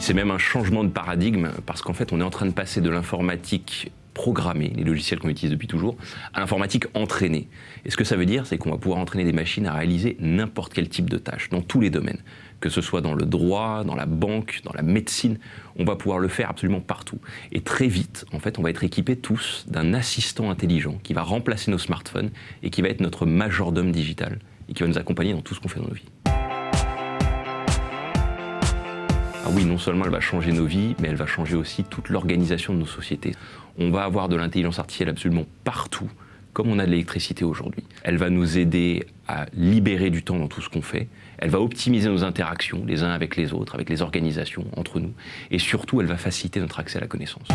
c'est même un changement de paradigme parce qu'en fait, on est en train de passer de l'informatique programmée, les logiciels qu'on utilise depuis toujours, à l'informatique entraînée. Et ce que ça veut dire, c'est qu'on va pouvoir entraîner des machines à réaliser n'importe quel type de tâche, dans tous les domaines. Que ce soit dans le droit, dans la banque, dans la médecine, on va pouvoir le faire absolument partout. Et très vite, en fait, on va être équipés tous d'un assistant intelligent qui va remplacer nos smartphones et qui va être notre majordome digital et qui va nous accompagner dans tout ce qu'on fait dans nos vies. Oui, non seulement elle va changer nos vies, mais elle va changer aussi toute l'organisation de nos sociétés. On va avoir de l'intelligence artificielle absolument partout, comme on a de l'électricité aujourd'hui. Elle va nous aider à libérer du temps dans tout ce qu'on fait. Elle va optimiser nos interactions les uns avec les autres, avec les organisations, entre nous. Et surtout, elle va faciliter notre accès à la connaissance.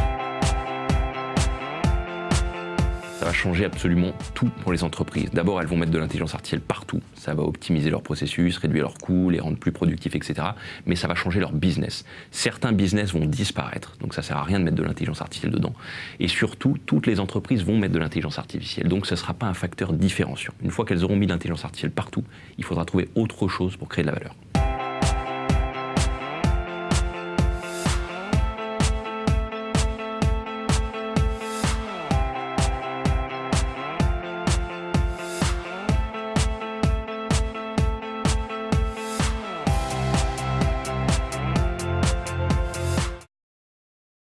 Ça va changer absolument tout pour les entreprises. D'abord, elles vont mettre de l'intelligence artificielle partout. Ça va optimiser leurs processus, réduire leurs coûts, les rendre plus productifs, etc. Mais ça va changer leur business. Certains business vont disparaître, donc ça sert à rien de mettre de l'intelligence artificielle dedans. Et surtout, toutes les entreprises vont mettre de l'intelligence artificielle. Donc ce ne sera pas un facteur différenciant. Une fois qu'elles auront mis l'intelligence artificielle partout, il faudra trouver autre chose pour créer de la valeur.